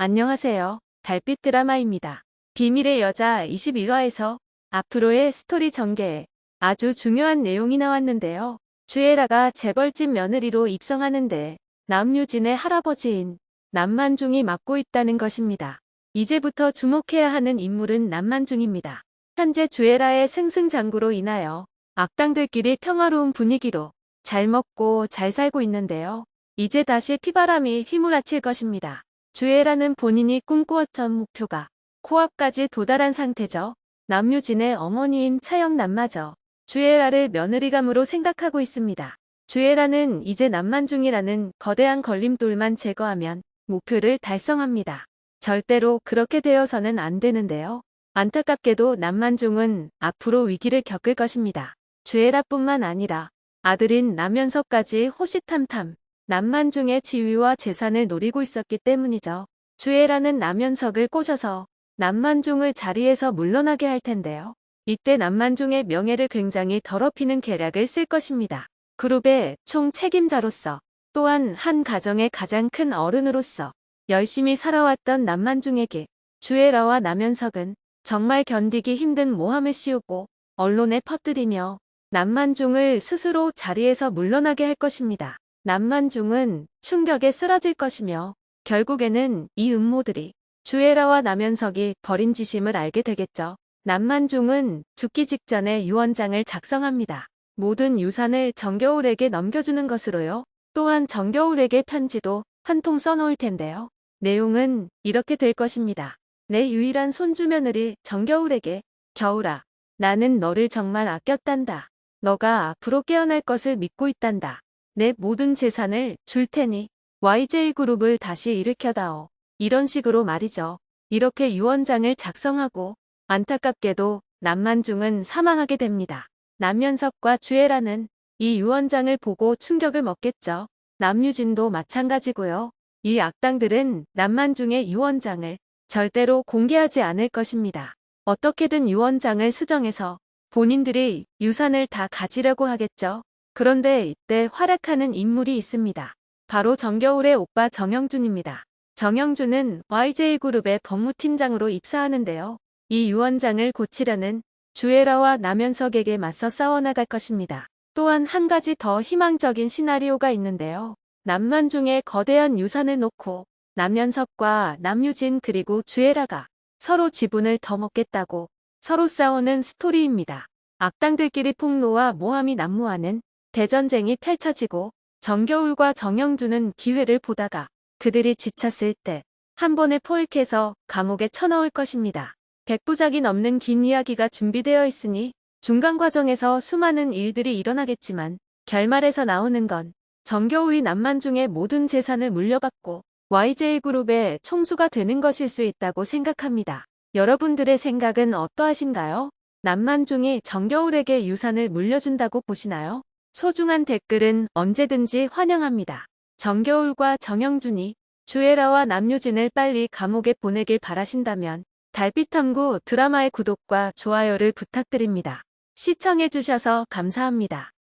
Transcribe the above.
안녕하세요. 달빛 드라마입니다. 비밀의 여자 21화에서 앞으로의 스토리 전개에 아주 중요한 내용이 나왔는데요. 주애라가 재벌집 며느리로 입성하는데 남유진의 할아버지인 남만중이 맡고 있다는 것입니다. 이제부터 주목해야 하는 인물은 남만중입니다. 현재 주애라의 승승장구로 인하여 악당들끼리 평화로운 분위기로 잘 먹고 잘 살고 있는데요. 이제 다시 피바람이 휘몰아칠 것입니다. 주애라는 본인이 꿈꾸었던 목표가 코앞까지 도달한 상태죠. 남유진의 어머니인 차영남마저 주애라를 며느리감으로 생각하고 있습니다. 주애라는 이제 남만중이라는 거대한 걸림돌만 제거하면 목표를 달성합니다. 절대로 그렇게 되어서는 안 되는데요. 안타깝게도 남만중은 앞으로 위기를 겪을 것입니다. 주애라뿐만 아니라 아들인 남연석까지 호시탐탐 남만중의 지위와 재산을 노리고 있었기 때문이죠. 주애라는 남연석을 꼬셔서 남만중을 자리에서 물러나게 할 텐데요. 이때 남만중의 명예를 굉장히 더럽히는 계략을 쓸 것입니다. 그룹의 총 책임자로서 또한 한 가정의 가장 큰 어른으로서 열심히 살아왔던 남만중에게 주애라와 남연석은 정말 견디기 힘든 모함을 씌우고 언론에 퍼뜨리며 남만중을 스스로 자리에서 물러나게 할 것입니다. 남만중은 충격에 쓰러질 것이며 결국에는 이 음모들이 주애라와 남현석이 벌인 지심을 알게 되겠죠. 남만중은 죽기 직전에 유언장을 작성합니다. 모든 유산을 정겨울에게 넘겨주는 것으로요. 또한 정겨울에게 편지도 한 통 써놓을 텐데요. 내용은 이렇게 될 것입니다. 내 유일한 손주 며느리 정겨울에게 겨울아 나는 너를 정말 아꼈단다. 너가 앞으로 깨어날 것을 믿고 있단다. 내 모든 재산을 줄 테니 YJ그룹을 다시 일으켜다오. 이런 식으로 말이죠. 이렇게 유언장을 작성하고 안타깝게도 남만중은 사망하게 됩니다. 남연석과 주애라는 이 유언장을 보고 충격을 먹겠죠. 남유진도 마찬가지고요. 이 악당들은 남만중의 유언장을 절대로 공개하지 않을 것입니다. 어떻게든 유언장을 수정해서 본인들이 유산을 다 가지려고 하겠죠. 그런데 이때 활약하는 인물이 있습니다. 바로 정겨울의 오빠 정영준입니다. 정영준은 YJ그룹의 법무팀장으로 입사하는데요. 이 유언장을 고치려는 주애라와 남현석에게 맞서 싸워나갈 것입니다. 또한 한 가지 더 희망적인 시나리오가 있는데요. 남만중의 거대한 유산을 놓고 남현석과 남유진 그리고 주애라가 서로 지분을 더 먹겠다고 서로 싸우는 스토리입니다. 악당들끼리 폭로와 모함이 난무하는 대전쟁이 펼쳐지고 정겨울과 정영준은 기회를 보다가 그들이 지쳤을 때 한 번에 포획해서 감옥에 쳐넣을 것입니다. 백부작이 넘는 긴 이야기가 준비되어 있으니 중간 과정에서 수많은 일들이 일어나겠지만 결말에서 나오는 건 정겨울이 남만중의 모든 재산을 물려받고 YJ그룹의 총수가 되는 것일 수 있다고 생각합니다. 여러분들의 생각은 어떠하신가요? 남만중이 정겨울에게 유산을 물려준다고 보시나요? 소중한 댓글은 언제든지 환영합니다. 정겨울과 정영준이 주애라와 남유진을 빨리 감옥에 보내길 바라신다면 달빛탐구 드라마의 구독과 좋아요를 부탁드립니다. 시청해주셔서 감사합니다.